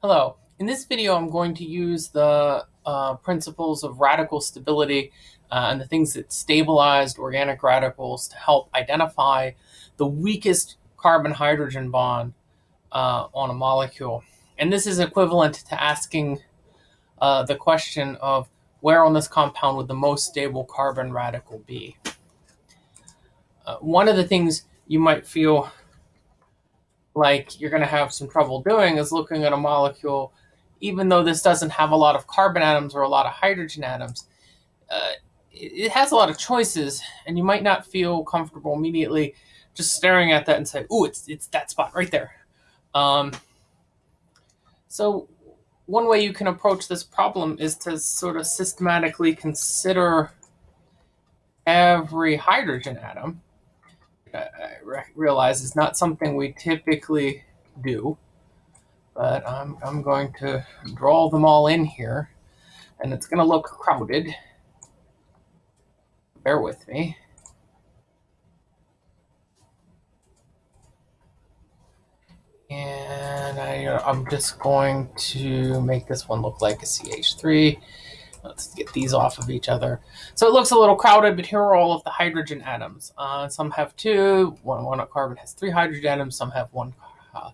Hello. In this video, I'm going to use the uh, principles of radical stability uh, and the things that stabilized organic radicals to help identify the weakest carbon-hydrogen bond uh, on a molecule. And this is equivalent to asking uh, the question of where on this compound would the most stable carbon radical be. Uh, one of the things you might feel like you're going to have some trouble doing is looking at a molecule, even though this doesn't have a lot of carbon atoms or a lot of hydrogen atoms. Uh, it has a lot of choices, and you might not feel comfortable immediately just staring at that and say, "Ooh, it's it's that spot right there." Um, so, one way you can approach this problem is to sort of systematically consider every hydrogen atom I realize is not something we typically do, but I'm, I'm going to draw them all in here, and it's going to look crowded. Bear with me. And I, I'm just going to make this one look like a CH3. Let's get these off of each other. So it looks a little crowded, but here are all of the hydrogen atoms. Uh, some have two, one, one carbon has three hydrogen atoms, some have one uh,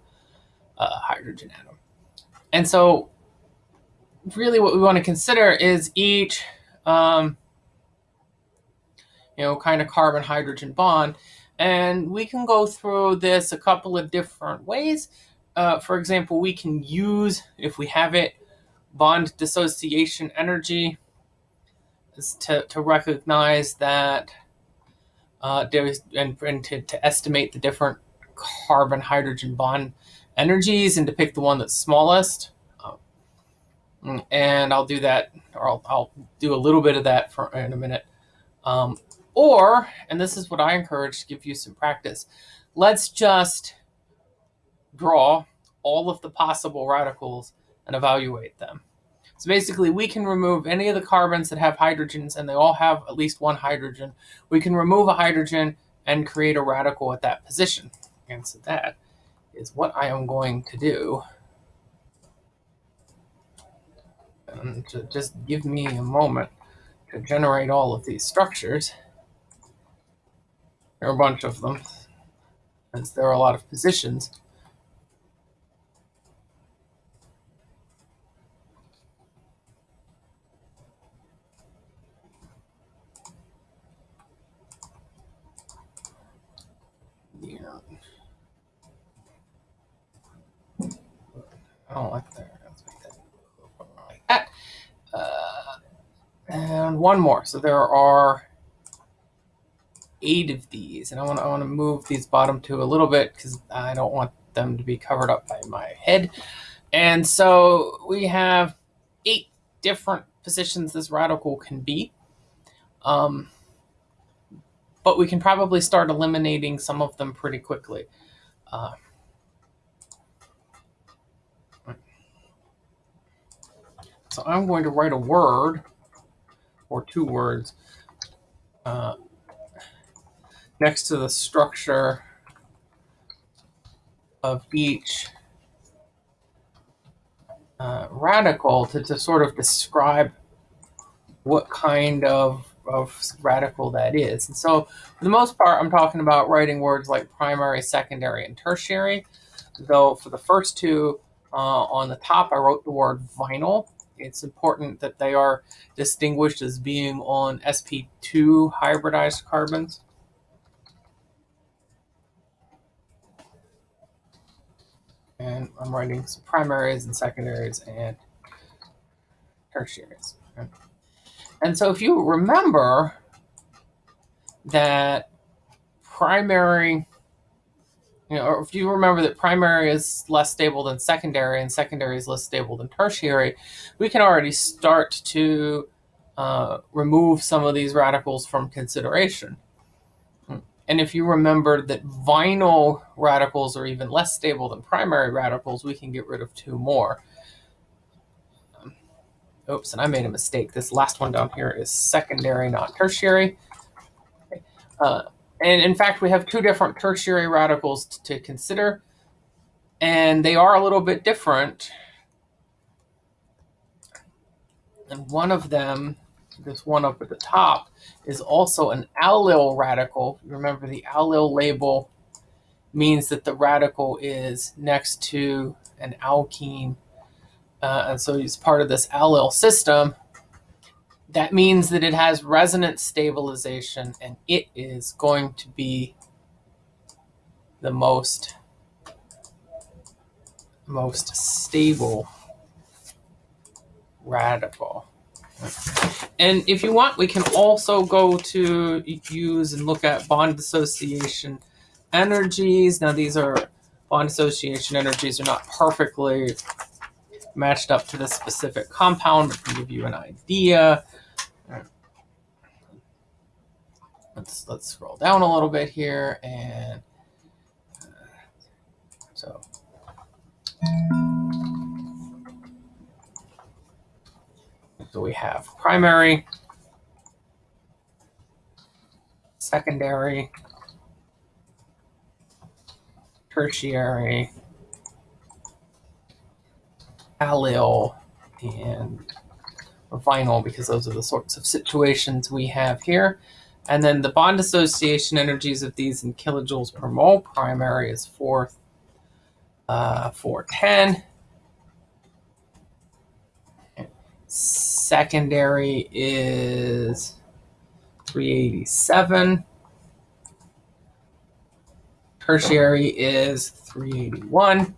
uh, hydrogen atom. And so really what we want to consider is each, um, you know, kind of carbon-hydrogen bond. And we can go through this a couple of different ways. Uh, for example, we can use, if we have it, bond dissociation energy is to, to recognize that uh, there's and, and to, to estimate the different carbon hydrogen bond energies and to pick the one that's smallest. Um, and I'll do that, or I'll, I'll, do a little bit of that for in a minute. Um, or, and this is what I encourage to give you some practice, let's just draw all of the possible radicals and evaluate them. So basically, we can remove any of the carbons that have hydrogens, and they all have at least one hydrogen. We can remove a hydrogen and create a radical at that position. And so that is what I am going to do. And to just give me a moment to generate all of these structures. There are a bunch of them, since there are a lot of positions. And one more. So there are eight of these, and I want to I want to move these bottom two a little bit because I don't want them to be covered up by my head. And so we have eight different positions this radical can be. Um, but we can probably start eliminating some of them pretty quickly. Uh, So I'm going to write a word or two words uh, next to the structure of each uh, radical to, to sort of describe what kind of, of radical that is. And so for the most part, I'm talking about writing words like primary, secondary, and tertiary. Though for the first two, uh, on the top, I wrote the word vinyl it's important that they are distinguished as being on sp2 hybridized carbons. And I'm writing some primaries and secondaries and tertiaries. And so if you remember that primary you know, if you remember that primary is less stable than secondary and secondary is less stable than tertiary, we can already start to uh, remove some of these radicals from consideration. And if you remember that vinyl radicals are even less stable than primary radicals, we can get rid of two more. Oops, and I made a mistake. This last one down here is secondary, not tertiary. Uh, and in fact, we have two different tertiary radicals to consider, and they are a little bit different. And one of them, this one up at the top, is also an allyl radical. Remember the allyl label means that the radical is next to an alkene. Uh, and so it's part of this allyl system. That means that it has resonance stabilization and it is going to be the most, most stable radical. And if you want, we can also go to use and look at bond dissociation energies. Now these are bond dissociation energies are not perfectly matched up to the specific compound, but can give you an idea. Let's let's scroll down a little bit here and uh, so So we have primary, secondary, tertiary, allyl, and vinyl, because those are the sorts of situations we have here. And then the bond dissociation energies of these in kilojoules per mole, primary is 4, uh, 410. Secondary is 387. Tertiary is 381.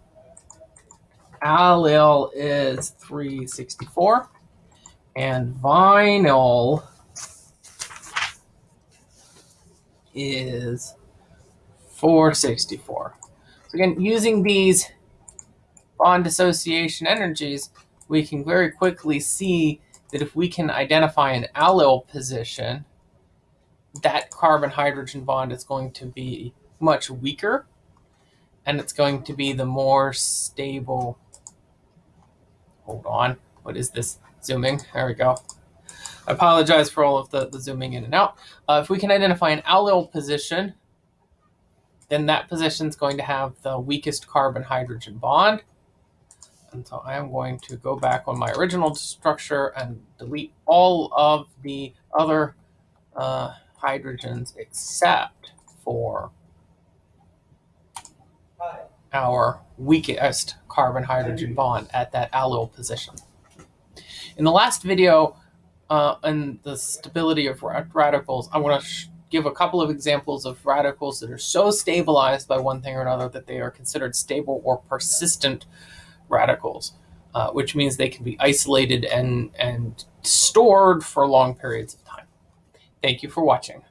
Allyl is 364. And vinyl is 464. So again, using these bond dissociation energies, we can very quickly see that if we can identify an allyl position, that carbon-hydrogen bond is going to be much weaker, and it's going to be the more stable. Hold on. What is this? Zooming. There we go. I apologize for all of the, the zooming in and out. Uh, if we can identify an allyl position, then that position is going to have the weakest carbon-hydrogen bond. And so I am going to go back on my original structure and delete all of the other uh, hydrogens except for our weakest carbon-hydrogen bond at that allyl position. In the last video, uh, on the stability of radicals, I want to give a couple of examples of radicals that are so stabilized by one thing or another that they are considered stable or persistent radicals, uh, which means they can be isolated and, and stored for long periods of time. Thank you for watching.